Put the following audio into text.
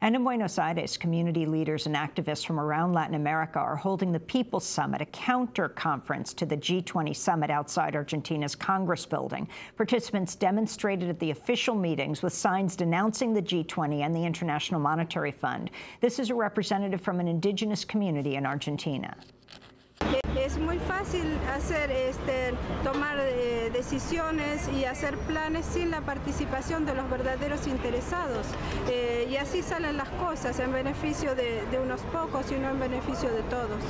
And in Buenos Aires, community leaders and activists from around Latin America are holding the People's Summit, a counter-conference to the G20 summit outside Argentina's Congress building. Participants demonstrated at the official meetings with signs denouncing the G20 and the International Monetary Fund. This is a representative from an indigenous community in Argentina. Es muy fácil hacer, este, tomar eh, decisiones y hacer planes sin la participación de los verdaderos interesados. Eh, y así salen las cosas en beneficio de, de unos pocos y no en beneficio de todos.